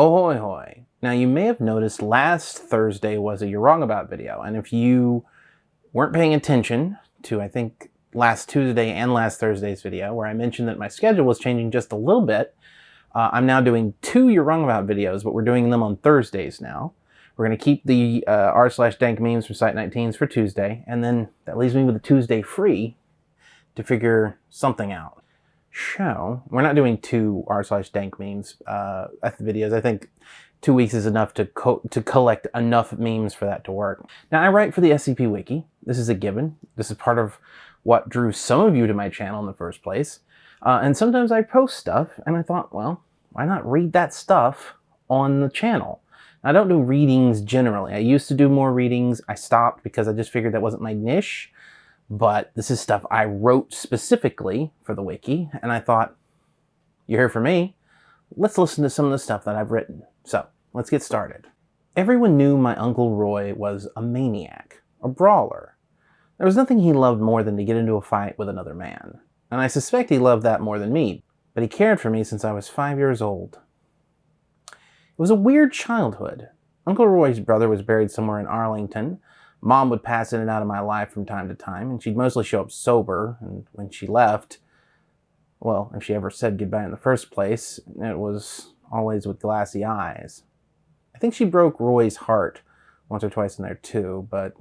Ahoy hoy! Now you may have noticed last Thursday was a You're Wrong About video, and if you weren't paying attention to, I think, last Tuesday and last Thursday's video, where I mentioned that my schedule was changing just a little bit, uh, I'm now doing two You're Wrong About videos, but we're doing them on Thursdays now. We're going to keep the uh, r slash dank memes from Site 19s for Tuesday, and then that leaves me with a Tuesday free to figure something out show. We're not doing two r slash dank memes uh, at the videos. I think two weeks is enough to co to collect enough memes for that to work. Now I write for the SCP Wiki. This is a given. This is part of what drew some of you to my channel in the first place. Uh, and sometimes I post stuff and I thought, well, why not read that stuff on the channel? I don't do readings generally. I used to do more readings. I stopped because I just figured that wasn't my niche but this is stuff I wrote specifically for the wiki, and I thought, you're here for me, let's listen to some of the stuff that I've written. So, let's get started. Everyone knew my Uncle Roy was a maniac, a brawler. There was nothing he loved more than to get into a fight with another man, and I suspect he loved that more than me, but he cared for me since I was five years old. It was a weird childhood. Uncle Roy's brother was buried somewhere in Arlington, Mom would pass in and out of my life from time to time, and she'd mostly show up sober, and when she left, well, if she ever said goodbye in the first place, it was always with glassy eyes. I think she broke Roy's heart once or twice in there too, but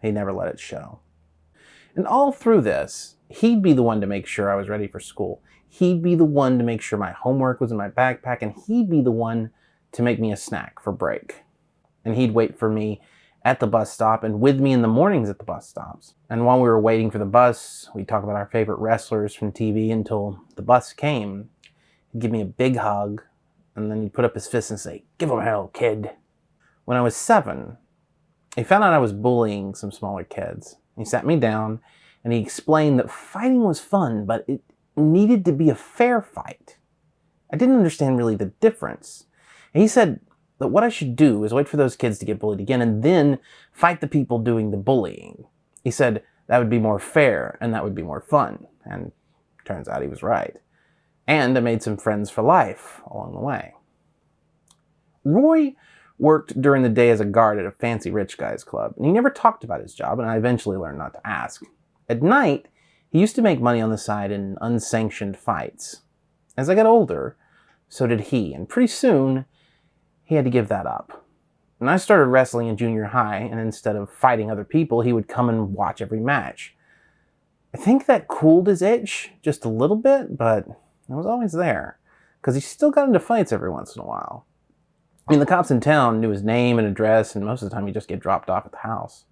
he never let it show. And all through this, he'd be the one to make sure I was ready for school. He'd be the one to make sure my homework was in my backpack, and he'd be the one to make me a snack for break. And he'd wait for me at the bus stop and with me in the mornings at the bus stops. And while we were waiting for the bus, we'd talk about our favorite wrestlers from TV until the bus came. He'd give me a big hug, and then he'd put up his fist and say, Give him hell, kid. When I was seven, he found out I was bullying some smaller kids. He sat me down and he explained that fighting was fun, but it needed to be a fair fight. I didn't understand really the difference. And he said that what I should do is wait for those kids to get bullied again and then fight the people doing the bullying. He said that would be more fair and that would be more fun. And turns out he was right. And I made some friends for life along the way. Roy worked during the day as a guard at a fancy rich guy's club, and he never talked about his job, and I eventually learned not to ask. At night, he used to make money on the side in unsanctioned fights. As I got older, so did he, and pretty soon, he had to give that up. And I started wrestling in junior high, and instead of fighting other people, he would come and watch every match. I think that cooled his itch just a little bit, but it was always there, because he still got into fights every once in a while. I mean, the cops in town knew his name and address, and most of the time he'd just get dropped off at the house.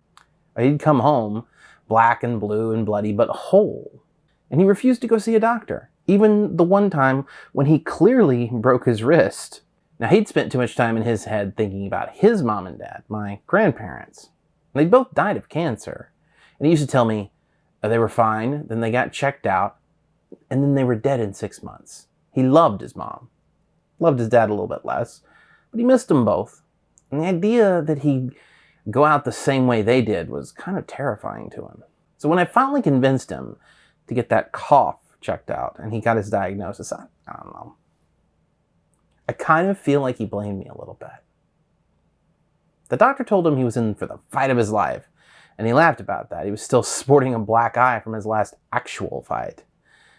He'd come home, black and blue and bloody, but whole. And he refused to go see a doctor, even the one time when he clearly broke his wrist. Now, he'd spent too much time in his head thinking about his mom and dad, my grandparents. They both died of cancer. And he used to tell me uh, they were fine, then they got checked out, and then they were dead in six months. He loved his mom. Loved his dad a little bit less, but he missed them both. And the idea that he'd go out the same way they did was kind of terrifying to him. So when I finally convinced him to get that cough checked out and he got his diagnosis, I, I don't know, I kind of feel like he blamed me a little bit. The doctor told him he was in for the fight of his life, and he laughed about that. He was still sporting a black eye from his last actual fight.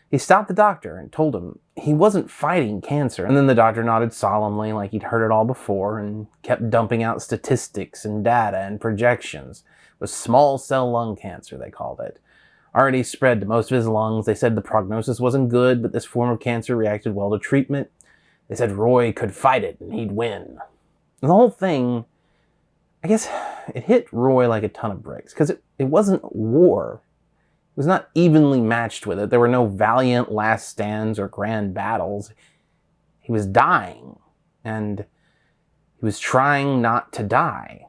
He stopped the doctor and told him he wasn't fighting cancer, and then the doctor nodded solemnly like he'd heard it all before and kept dumping out statistics and data and projections. It was small cell lung cancer, they called it. Already spread to most of his lungs. They said the prognosis wasn't good, but this form of cancer reacted well to treatment. They said Roy could fight it and he'd win. And the whole thing, I guess it hit Roy like a ton of bricks because it, it wasn't war. It was not evenly matched with it. There were no valiant last stands or grand battles. He was dying and he was trying not to die.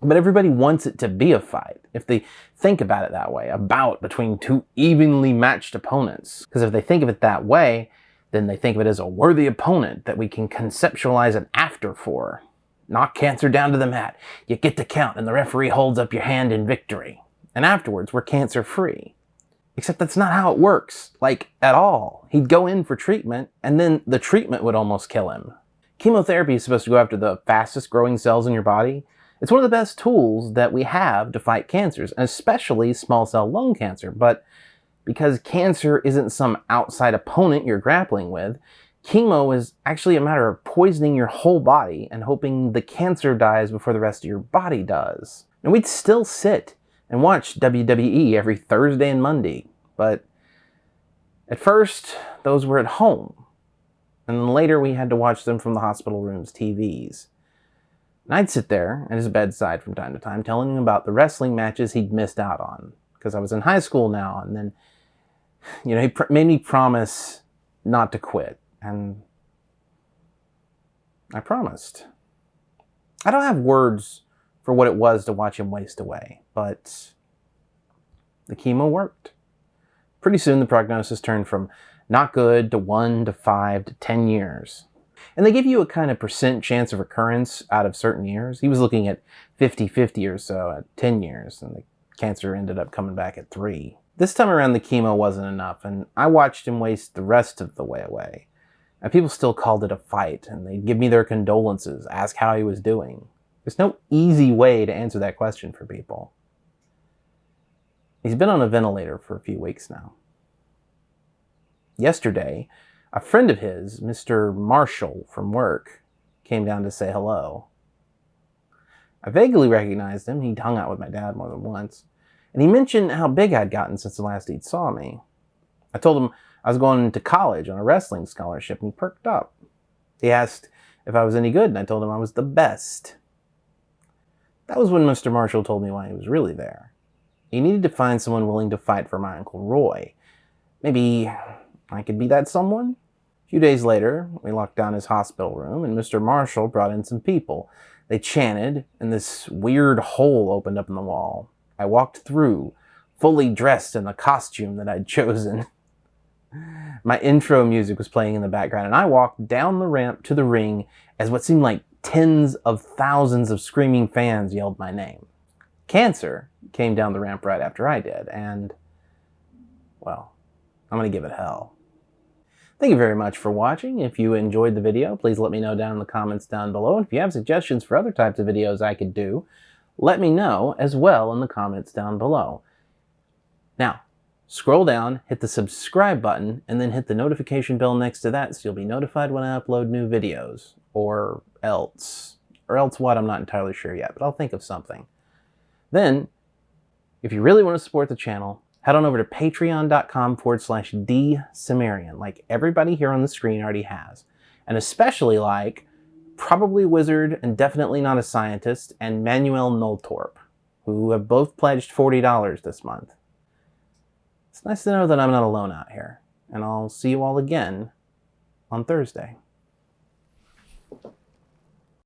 But everybody wants it to be a fight, if they think about it that way, a bout between two evenly matched opponents. Because if they think of it that way, then they think of it as a worthy opponent that we can conceptualize an after for. Knock cancer down to the mat. You get the count and the referee holds up your hand in victory. And afterwards, we're cancer free. Except that's not how it works, like at all. He'd go in for treatment, and then the treatment would almost kill him. Chemotherapy is supposed to go after the fastest growing cells in your body. It's one of the best tools that we have to fight cancers, especially small cell lung cancer. But because cancer isn't some outside opponent you're grappling with, chemo is actually a matter of poisoning your whole body and hoping the cancer dies before the rest of your body does. And we'd still sit and watch WWE every Thursday and Monday, but at first, those were at home. And then later we had to watch them from the hospital room's TVs. And I'd sit there at his bedside from time to time telling him about the wrestling matches he'd missed out on. Because I was in high school now, and then, you know, he made me promise not to quit. And I promised. I don't have words for what it was to watch him waste away, but the chemo worked. Pretty soon the prognosis turned from not good to 1 to 5 to 10 years. And they give you a kind of percent chance of recurrence out of certain years. He was looking at 50-50 or so at 10 years, and the cancer ended up coming back at 3. This time around the chemo wasn't enough, and I watched him waste the rest of the way away. And people still called it a fight, and they'd give me their condolences, ask how he was doing. There's no easy way to answer that question for people. He's been on a ventilator for a few weeks now. Yesterday, a friend of his, Mr. Marshall from work, came down to say hello. I vaguely recognized him. He'd hung out with my dad more than once. And he mentioned how big I'd gotten since the last he'd saw me. I told him I was going to college on a wrestling scholarship, and he perked up. He asked if I was any good, and I told him I was the best. That was when Mr. Marshall told me why he was really there. He needed to find someone willing to fight for my Uncle Roy. Maybe I could be that someone? A few days later, we locked down his hospital room, and Mr. Marshall brought in some people. They chanted, and this weird hole opened up in the wall. I walked through, fully dressed in the costume that I'd chosen. My intro music was playing in the background, and I walked down the ramp to the ring as what seemed like tens of thousands of screaming fans yelled my name. Cancer came down the ramp right after I did, and, well, I'm going to give it hell. Thank you very much for watching. If you enjoyed the video, please let me know down in the comments down below. And if you have suggestions for other types of videos I could do, let me know as well in the comments down below. Now, Scroll down, hit the subscribe button, and then hit the notification bell next to that so you'll be notified when I upload new videos. Or else. Or else what, I'm not entirely sure yet, but I'll think of something. Then, if you really want to support the channel, head on over to patreon.com forward slash like everybody here on the screen already has. And especially like Probably Wizard and Definitely Not a Scientist and Manuel Noltorp, who have both pledged $40 this month. It's nice to know that I'm not alone out here, and I'll see you all again on Thursday.